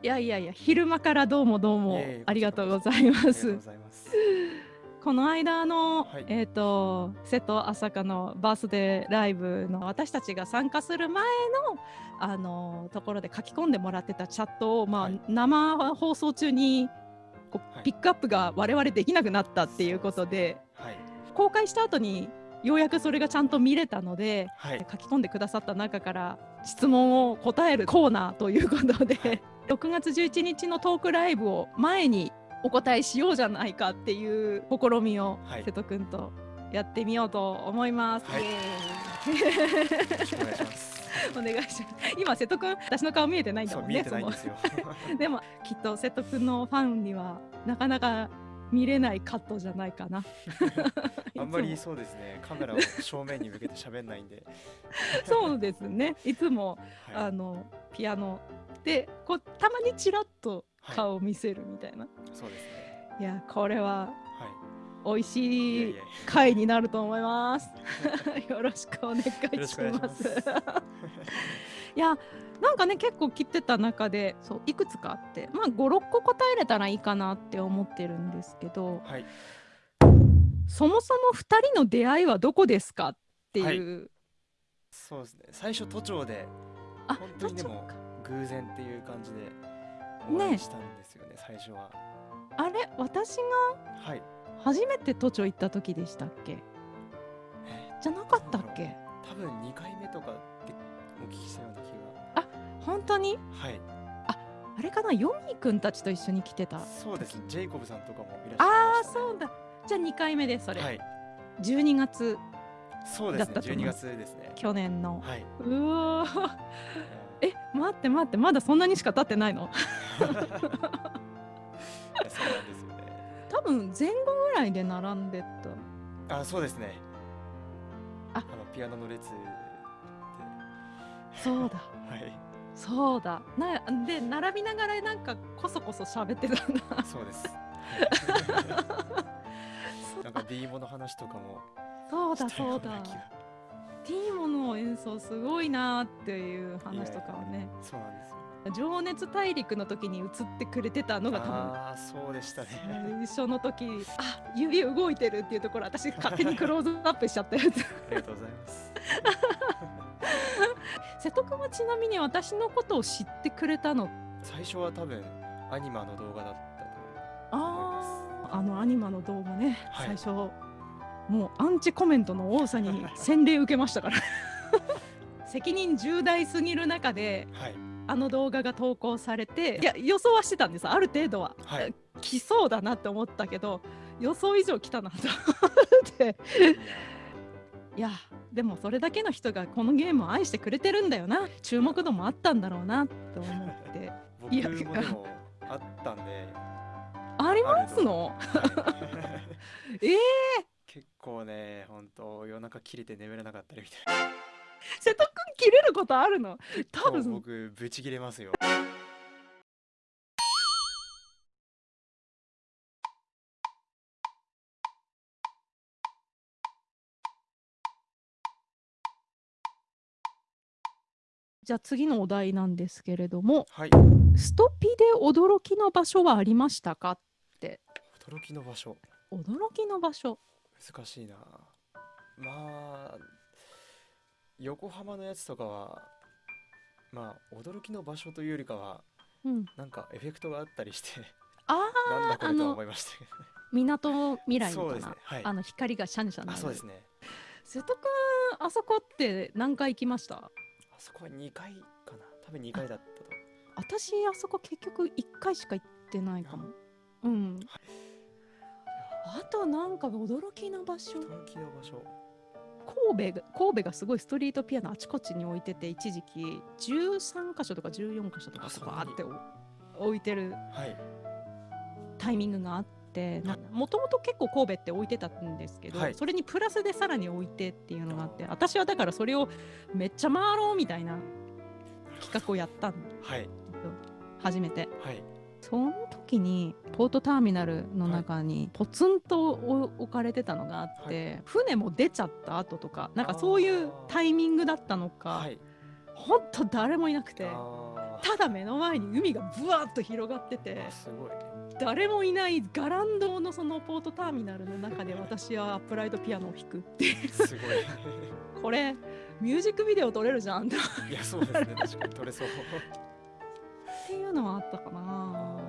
いやいやいや昼間からどうもどうもありがとうございます。この間の、はい。えっ、と瀬戸朝香のバースデーライブの私たちが参加する前のあのところで書き込んでもらってたチャットを、まあはい。生放送中にこうはい。ピックアップが我々できなくなったっていうことではい。公開した後にようやくそれがちゃんと見れたのではい。書き込んでくださった中から質問を答えるコーナーということで、はい6月11日のトークライブを前にお答えしようじゃないかっていう試みをはい瀬戸くんとやってみようと思います。はいお願いします。ー イお願いします。今瀬戸くん私の顔見えてないんだもんね。見えてないんで でもきっと瀬戸くんのファンにはなかなか見れないカットじゃないかな。あんまりそうですね。カメラを正面に向けて喋んないんで。そうですね。いつもはいあのピアノでこうたまにちらっとはい顔を見せるみたいな、そうですね。い、やこれはは美味い。いしい回になると思います よろしくお願いしまますす。いやなんかね結構切ってた中でそういくつかあってまあ56個答えれたらいいかなって思ってるんですけどはい。そもそも2人の出会いはどこですかっていう、そうですね。最初都庁であ本当にでも偶然っていう感じでお会いしたんですよね。最初は。あれ私がはい。初めて都庁行った時でしたっけ？えじゃなかったっけ？多分2回目とかでお聞きしたような気本当に？が。はい。あれかな？ヨミーくんたちと一緒に来てたそうですね。ジェイコブさんとかもいらっしゃいああましたね。そうだじゃあ2回目ですそれ、はい。12月そうですね。12だったと思います月ですね。去年のはい。うわえ待って待ってまだそんなにしか経ってないの？そうなんですよね。多分前後ぐらいで並んでたあ、そうですね。あのピアノの列で。そうだはい。そうだなで並びながらなんかこそこそ喋ってたんだそうです。そ なんか D モの話とかもそうだそうだティーモの演奏すごいなっていう話とかをねそうなんですよ。情熱大陸の時に映ってくれてたのが多分ああ、そうでしたね。最初の時あ指動いてるっていうところ私勝手にクローズアップしちゃったやつありがとうございます。瀬戸君はちなみに私のことを知ってくれたの？最初は多分アニマの動画だったと思います。あーあのアニマの動画ね、はい最初もうアンチコメントの多さに 洗礼受けましたから。責任重大すぎる中ではい。あの動画が投稿されていや予想はしてたんです。ある程度は、はい。来そうだなって思ったけど予想以上来たなと。思っていやでもそれだけの人がこのゲームを愛してくれてるんだよな。注目度もあったんだろうなと思って。僕いやもでもあったんで。ありますの？はい。ええ結構ね、本当夜中切れて眠れなかったりみたいな。瀬戸くん切れることあるの？多分僕ブチ切れますよ。じゃあ次のお題なんですけれどもはい。ストピで驚きの場所はありましたか？って驚きの場所。驚きの場所難しいな。まあ、横浜のやつとかは、まあ、驚きの場所というよりかは、うんなんかエフェクトがあったりして、あ なんだこれとは思いましたけどね。みなとみらいのかな、ね。はい。あの光がシャンシャンなそうですね。瀬戸くんあそこって何回行きました？あそこは2回かな。多分2回だったと。私あそこ結局1回しか行ってないかもうんあとなんか驚きの場所驚きの場所。神戸が神戸がすごいストリートピアノあちこちに置いてて一時期13箇所とか14箇所とかバーって置いてるはい。タイミングがあってもともと結構神戸って置いてたんですけど、はいそれにプラスでさらに置いてっていうのがあって私はだからそれをめっちゃ回ろうみたいな企画をやったんだはい。初めてはい。その時にポートターミナルの中にポツンと置かれてたのがあって、船も出ちゃった後とかなんかそういうタイミングだったのか、はい。ほんと誰もいなくてあただ目の前に海がぶわっと広がっててあすごい。誰もいないガランドのそのポートターミナルの中で私はアップライトピアノを弾くっていう。すごい。これミュージックビデオ撮れるじゃんっていやそうですね。確かに取れそうっていうのはあったかな。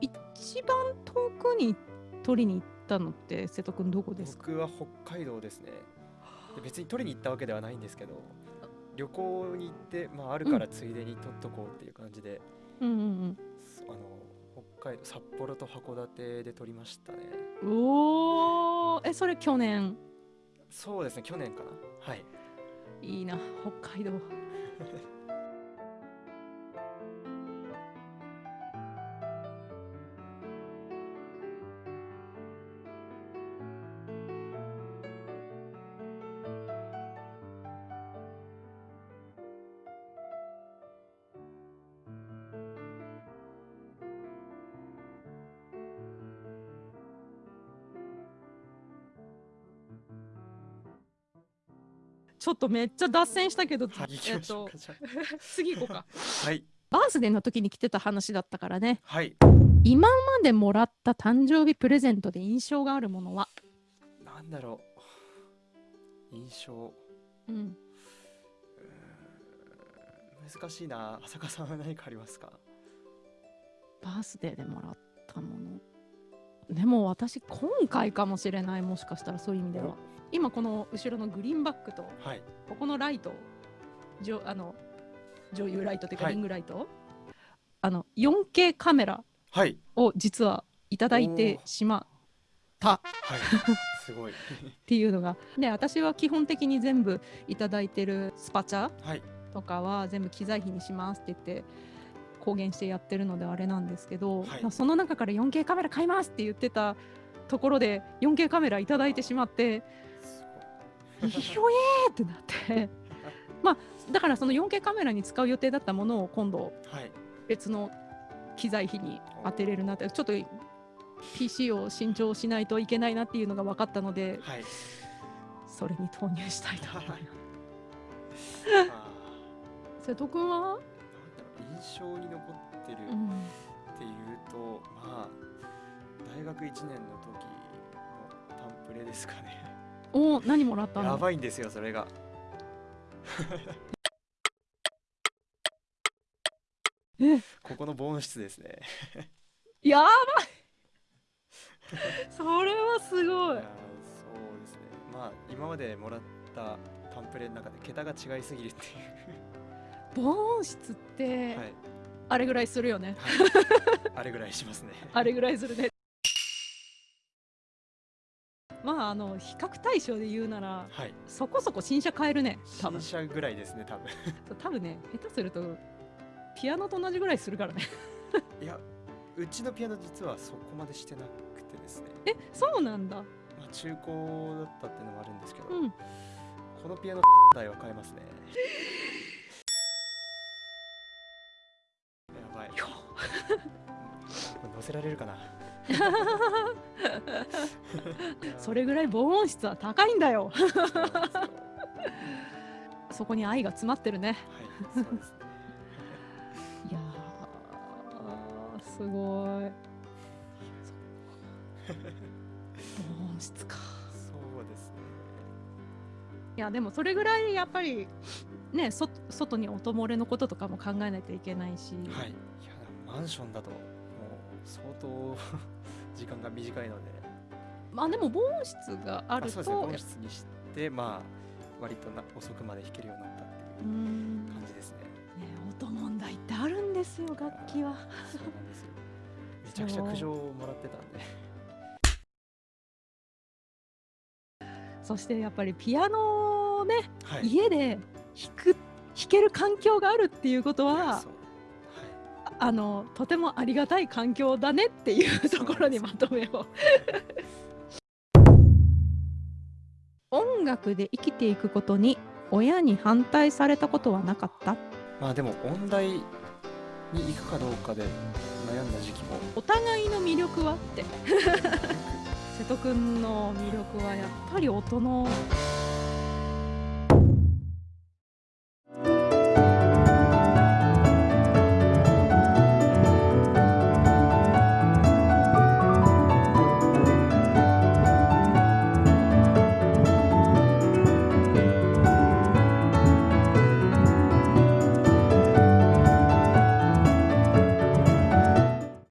一番遠くに撮りに行ったのって瀬戸くんどこですか？僕は北海道ですね。で別に取りに行ったわけではないんですけど旅行に行って、まあ、あるからついでに取っとこうっていう感じで、うんうんあの北海道札幌と函館で取りましたね。うんおー。えそれ去年？そうですね去年かな。はい。いいな北海道 ちょっとめっちゃ脱線したけど、はいえっと 次行こうか。あはい。バースデーの時に来てた話だったからね。はい。今までもらった誕生日プレゼントで印象があるものは？なんだろう。印象。うん。難しいな。浅香さんは何かありますか？バースデーでもらったものでも私今回かもしれないもしかしたらそういう意味では。今この後ろのグリーンバックとはい。ここのライトじょあの女優ライトというかはい。リングライト、あの 4K カメラはい。を実はいただいてしまった。はい。すごい。っていうのが。で私は基本的に全部いただいてるスパチャはい。とかは全部機材費にしますって言って公言してやってるのであれなんですけど、はい。まあその中から 4K カメラ買いますって言ってたところで 4K カメラいただいてしまってすひろえーってなって。まあだからその 4K カメラに使う予定だったものを今度別の機材費に当てれるなってちょっと PC を新調しないといけないなっていうのが分かったのではい。それに投入したいと思います。あ瀬戸君は、印象に残ってるうん。っていうと、まあ大学1年の時のタンプレですかね。お何もらったの？やばいんですよそれが。え？ここの防音室ですね。やばい。それはすごい。そうですね。まあ今までもらったタンプレの中で桁が違いすぎるってい防音室ってう、はい、あれぐらいするよね、はい、あれぐらいしますね。あれぐらいするね。まああの比較対象で言うならはい。そこそこ新車買えるね多分。新車ぐらいですね多分。多分ね下手するとピアノと同じぐらいするからね。いやうちのピアノ実はそこまでしてなくてですね。えそうなんだ。まあ、中古だったっていうのもあるんですけど、うん。このピアノ 台は買えますねせられるかな。それぐらい防音室は高いんだよ。そこに愛が詰まってるね。はいそうですね。いやーすごい。防音室か。そうですね。いやでもそれぐらいやっぱりねそ外に音漏れのこととかも考えないといけないし、はい。いやマンションだと相当 時間が短いので。まあでも防音室があるあそうですね。と音質にしてまあ割とな遅くまで弾けるようになったってういうん。感じですね。ね音問題ってあるんですよ楽器は。そうなんですよ。めちゃくちゃ苦情をもらってたんで。そしてやっぱりピアノをね、はい。家で弾く弾ける環境があるっていうことはあのとてもありがたい環境だねっていうところにまとめを。音楽で生きていくことに親に反対されたことはなかった？まあでも音大に行くかどうかで悩んだ時期も。お互いの魅力はって。瀬戸くんの魅力はやっぱり音の